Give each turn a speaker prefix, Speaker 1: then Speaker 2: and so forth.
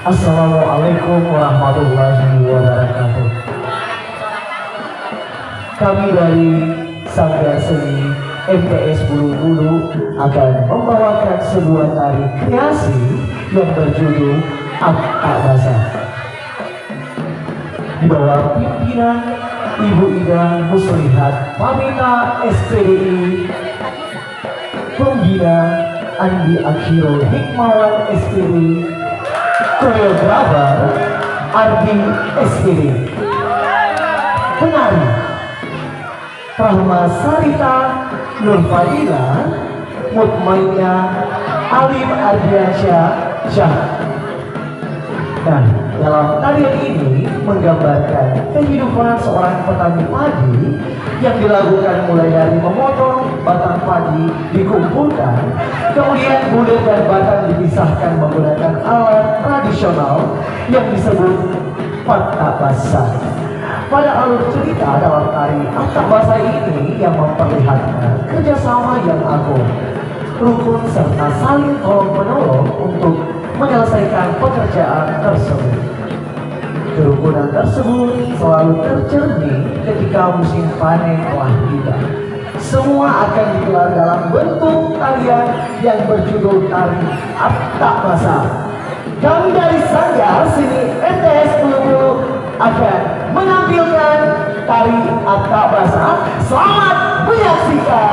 Speaker 1: Assalamualaikum warahmatullahi wabarakatuh. Kami dari Sanggar Seni MTS Bulu Bulu akan membawakan sebuah tari kreasi yang berjudul Akta Basah. Di bawah pimpinan Ibu Ida Muslihat Pamina SPDI Pembina Andi Akhirul Hikmawan SPDI Koreografer Ardi SPDI Penari Rahma Sarita Nur Fadila Mutmainnya Alim Ardiansyah Syah. Nah, dalam tarian ini menggambarkan kehidupan seorang petani padi yang dilakukan mulai dari memotong batang padi dikumpulkan, kemudian bulir dan batang dipisahkan menggunakan alat tradisional yang disebut patta basah. Pada alur cerita dalam tari Akta Basah ini yang memperlihatkan kerjasama yang agung, rukun serta saling tolong menolong untuk menyelesaikan pekerjaan tersebut. Kerukunan tersebut selalu tercermin ketika musim panen telah tiba. Semua akan digelar dalam bentuk tarian yang berjudul tari Akta Basah. Kami dari Sanggar sini MTS Bulu akan menampilkan tari Akta Basah. Selamat menyaksikan.